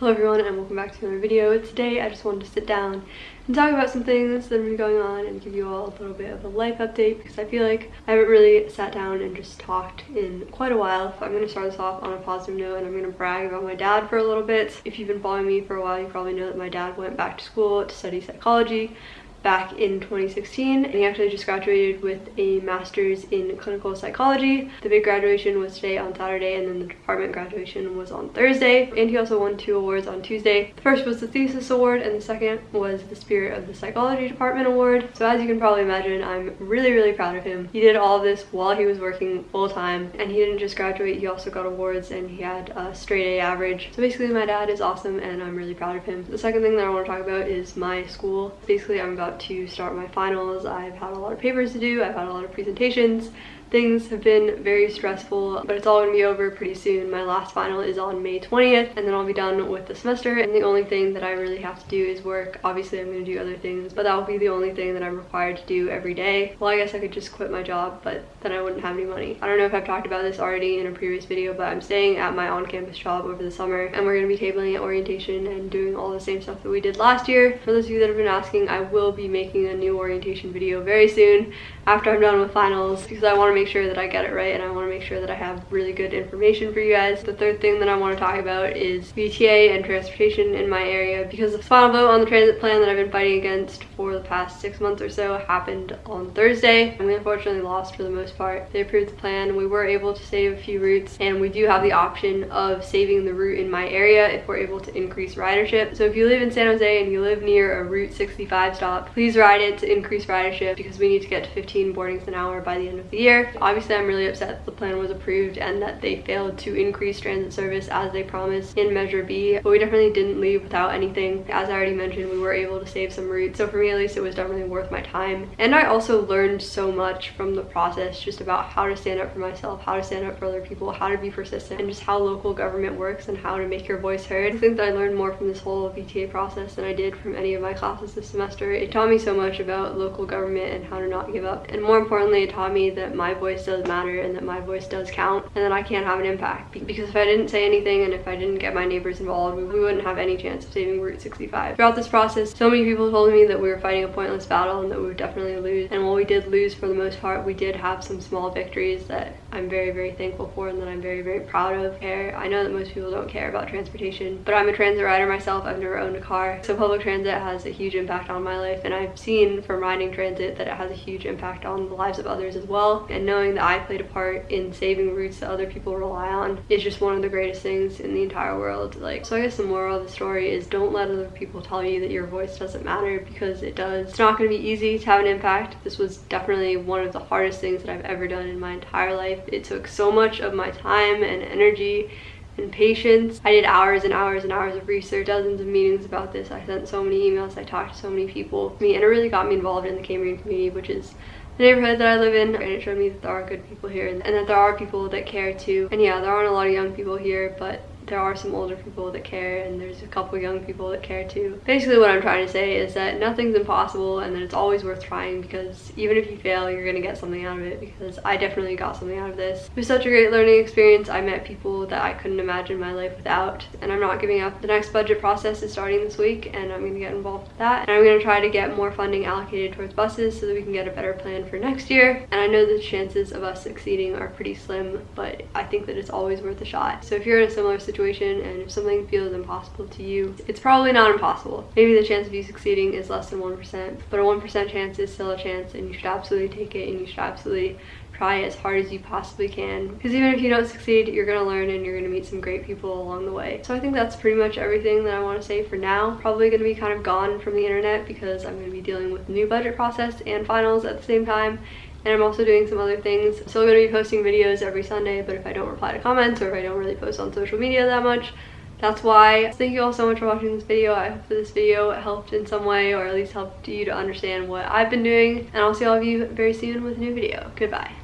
Hello everyone and welcome back to another video. Today I just wanted to sit down and talk about some things that have been going on and give you all a little bit of a life update because I feel like I haven't really sat down and just talked in quite a while. So I'm going to start this off on a positive note and I'm going to brag about my dad for a little bit. If you've been following me for a while you probably know that my dad went back to school to study psychology back in 2016 and he actually just graduated with a master's in clinical psychology. The big graduation was today on Saturday and then the department graduation was on Thursday and he also won two awards on Tuesday. The first was the thesis award and the second was the spirit of the psychology department award. So as you can probably imagine I'm really really proud of him. He did all of this while he was working full time and he didn't just graduate he also got awards and he had a straight A average. So basically my dad is awesome and I'm really proud of him. The second thing that I want to talk about is my school. Basically I'm about about to start my finals. I've had a lot of papers to do. I've had a lot of presentations. Things have been very stressful, but it's all gonna be over pretty soon. My last final is on May 20th, and then I'll be done with the semester. And the only thing that I really have to do is work. Obviously, I'm gonna do other things, but that will be the only thing that I'm required to do every day. Well, I guess I could just quit my job, but then I wouldn't have any money. I don't know if I've talked about this already in a previous video, but I'm staying at my on-campus job over the summer, and we're gonna be tabling at orientation and doing all the same stuff that we did last year. For those of you that have been asking, I will be making a new orientation video very soon after I'm done with finals because I want to make sure that I get it right and I want to make sure that I have really good information for you guys. The third thing that I want to talk about is VTA and transportation in my area because the final vote on the transit plan that I've been fighting against for the past six months or so happened on Thursday and we unfortunately lost for the most part. They approved the plan. We were able to save a few routes and we do have the option of saving the route in my area if we're able to increase ridership. So if you live in San Jose and you live near a Route 65 stop, please ride it to increase ridership because we need to get to 15 15 boardings an hour by the end of the year. Obviously, I'm really upset that the plan was approved and that they failed to increase transit service as they promised in Measure B, but we definitely didn't leave without anything. As I already mentioned, we were able to save some routes, so for me at least, it was definitely worth my time. And I also learned so much from the process just about how to stand up for myself, how to stand up for other people, how to be persistent, and just how local government works and how to make your voice heard. I think that I learned more from this whole VTA process than I did from any of my classes this semester. It taught me so much about local government and how to not give up and more importantly it taught me that my voice does matter and that my voice does count and that I can't have an impact because if I didn't say anything and if I didn't get my neighbors involved we wouldn't have any chance of saving Route 65. Throughout this process so many people told me that we were fighting a pointless battle and that we would definitely lose. And while we did lose for the most part we did have some small victories that I'm very very thankful for and that I'm very very proud of. I know that most people don't care about transportation but I'm a transit rider myself I've never owned a car so public transit has a huge impact on my life and I've seen from riding transit that it has a huge impact on the lives of others as well. And knowing that I played a part in saving routes that other people rely on is just one of the greatest things in the entire world. Like, so I guess the moral of the story is don't let other people tell you that your voice doesn't matter because it does. It's not going to be easy to have an impact. This was definitely one of the hardest things that I've ever done in my entire life. It took so much of my time and energy and patience. I did hours and hours and hours of research, dozens of meetings about this. I sent so many emails, I talked to so many people. Me And it really got me involved in the Cambrian community, which is the neighborhood that I live in and it showed me that there are good people here and that there are people that care too. And yeah, there aren't a lot of young people here, but there are some older people that care and there's a couple young people that care too. Basically what I'm trying to say is that nothing's impossible and that it's always worth trying because even if you fail, you're gonna get something out of it because I definitely got something out of this. It was such a great learning experience. I met people that I couldn't imagine my life without and I'm not giving up. The next budget process is starting this week and I'm gonna get involved with that. And I'm gonna try to get more funding allocated towards buses so that we can get a better plan for next year. And I know the chances of us succeeding are pretty slim, but I think that it's always worth a shot. So if you're in a similar situation situation and if something feels impossible to you, it's probably not impossible. Maybe the chance of you succeeding is less than 1%, but a 1% chance is still a chance and you should absolutely take it and you should absolutely try as hard as you possibly can because even if you don't succeed you're gonna learn and you're gonna meet some great people along the way so i think that's pretty much everything that i want to say for now probably gonna be kind of gone from the internet because i'm gonna be dealing with new budget process and finals at the same time and I'm also doing some other things. Still gonna be posting videos every Sunday, but if I don't reply to comments or if I don't really post on social media that much, that's why. Thank you all so much for watching this video. I hope that this video helped in some way or at least helped you to understand what I've been doing. And I'll see all of you very soon with a new video. Goodbye.